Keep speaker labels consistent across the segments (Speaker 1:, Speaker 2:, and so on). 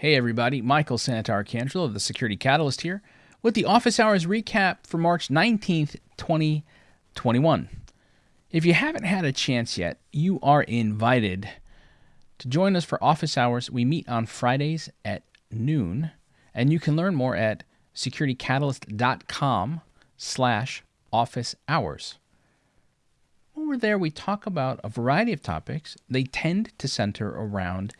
Speaker 1: Hey everybody, Michael Santarcangelo of the Security Catalyst here with the office hours recap for March 19th, 2021. If you haven't had a chance yet, you are invited to join us for office hours. We meet on Fridays at noon, and you can learn more at securitycatalyst.com slash office hours. Over there, we talk about a variety of topics. They tend to center around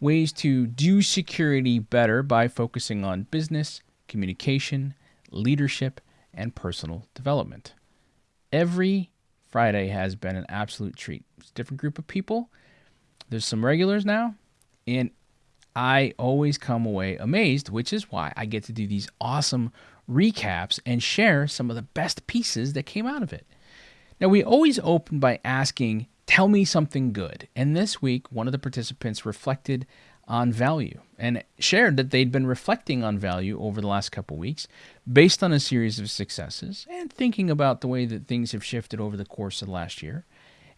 Speaker 1: ways to do security better by focusing on business, communication, leadership, and personal development. Every Friday has been an absolute treat. It's a different group of people. There's some regulars now, and I always come away amazed, which is why I get to do these awesome recaps and share some of the best pieces that came out of it. Now, we always open by asking, Tell me something good. And this week, one of the participants reflected on value and shared that they'd been reflecting on value over the last couple weeks based on a series of successes and thinking about the way that things have shifted over the course of the last year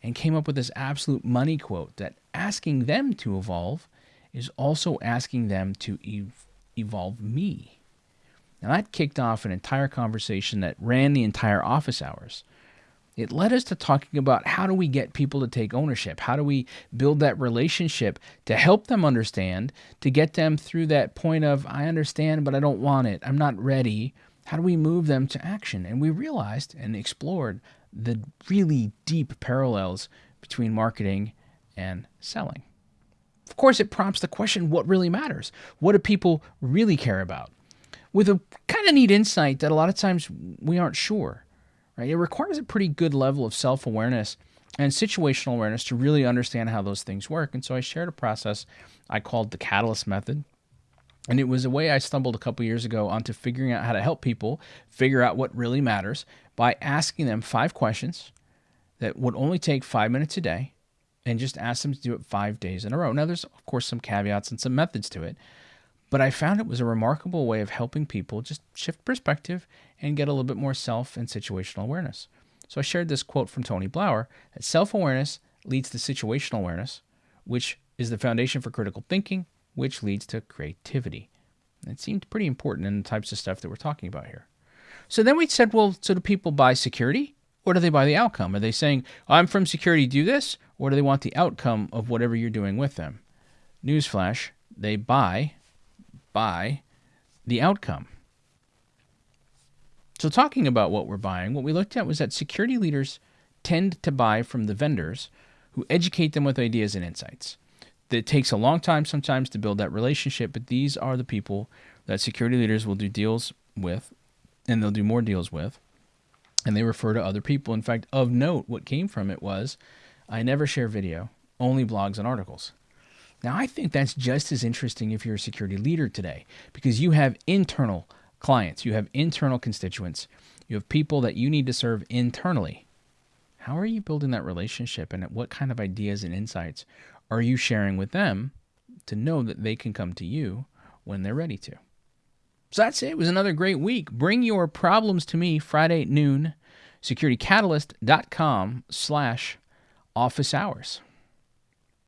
Speaker 1: and came up with this absolute money quote that asking them to evolve is also asking them to ev- evolve me. Now that kicked off an entire conversation that ran the entire office hours it led us to talking about how do we get people to take ownership? How do we build that relationship to help them understand, to get them through that point of, I understand, but I don't want it. I'm not ready. How do we move them to action? And we realized and explored the really deep parallels between marketing and selling. Of course, it prompts the question what really matters? What do people really care about? With a kind of neat insight that a lot of times we aren't sure. Right? It requires a pretty good level of self awareness and situational awareness to really understand how those things work. And so I shared a process I called the Catalyst Method. And it was a way I stumbled a couple years ago onto figuring out how to help people figure out what really matters by asking them five questions that would only take five minutes a day and just ask them to do it five days in a row. Now, there's, of course, some caveats and some methods to it, but I found it was a remarkable way of helping people just shift perspective and get a little bit more self and situational awareness. So I shared this quote from Tony Blauer that self awareness leads to situational awareness, which is the foundation for critical thinking, which leads to creativity. And it seemed pretty important in the types of stuff that we're talking about here. So then we said, well, so do people buy security or do they buy the outcome? Are they saying, I'm from security, do this? Or do they want the outcome of whatever you're doing with them? Newsflash, they buy buy the outcome. So, talking about what we're buying, what we looked at was that security leaders tend to buy from the vendors who educate them with ideas and insights. It takes a long time sometimes to build that relationship, but these are the people that security leaders will do deals with, and they'll do more deals with, and they refer to other people. In fact, of note, what came from it was I never share video, only blogs and articles. Now, I think that's just as interesting if you're a security leader today because you have internal clients, you have internal constituents, you have people that you need to serve internally. How are you building that relationship and what kind of ideas and insights are you sharing with them to know that they can come to you when they're ready to? So that's it. It was another great week. Bring your problems to me Friday at noon, securitycatalyst.com slash office hours.